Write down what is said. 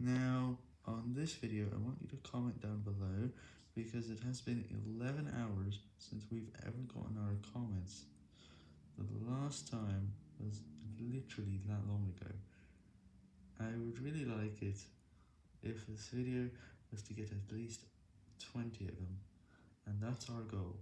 Now, on this video, I want you to comment down below, because it has been 11 hours since we've ever gotten our comments. The last time was literally that long ago. I would really like it if this video was to get at least 20 of them, and that's our goal.